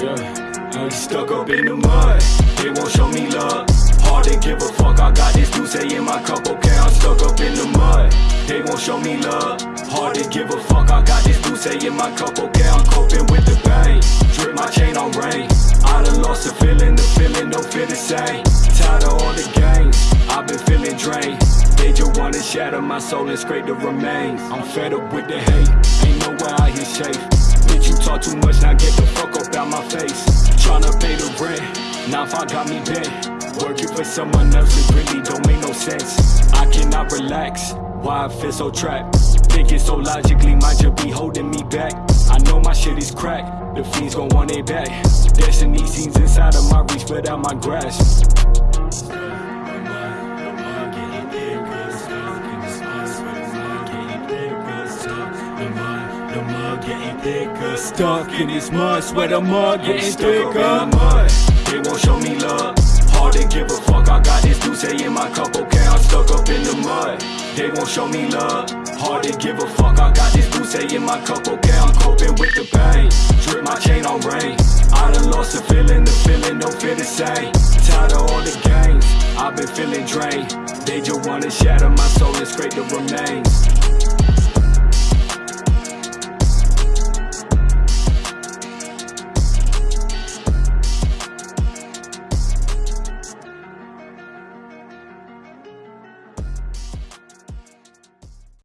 Yeah, I ain't stuck up in the mud. They won't show me love. Hard to give a fuck. I got this juice in my cup. Okay, I'm stuck up in the mud. They won't show me love. Hard to give a fuck. I got this juice in my cup. Okay, I'm coping with the pain. Drip my chain on rain. I done lost the feeling. The feeling don't feel the same. Tired of all the games. I've been feeling drained. They just wanna shatter my soul and scrape the remains. I'm fed up with the hate. Ain't nowhere out here safe. Face. Tryna pay the rent, now if I got me bent. Working for someone else, it really don't make no sense. I cannot relax, why I feel so trapped. Thinking so logically, might just be holding me back. I know my shit is cracked, the fiends gon' want it back. Destiny seems inside of my reach, but out my grasp. Getting thicker. Stuck in this mud Swear the mud getting thicker. in the mud. They won't show me love. Hard to give a fuck I got this juice in my cup Okay, I'm stuck up in the mud. They won't show me love. Hard to give a fuck I got this juice in my cup Okay, I'm coping with the pain. Drip my chain on rain. I done lost the feeling The feeling don't feel the same. Tired of all the games I've been feeling drained. They just wanna shatter my soul and scrape the remains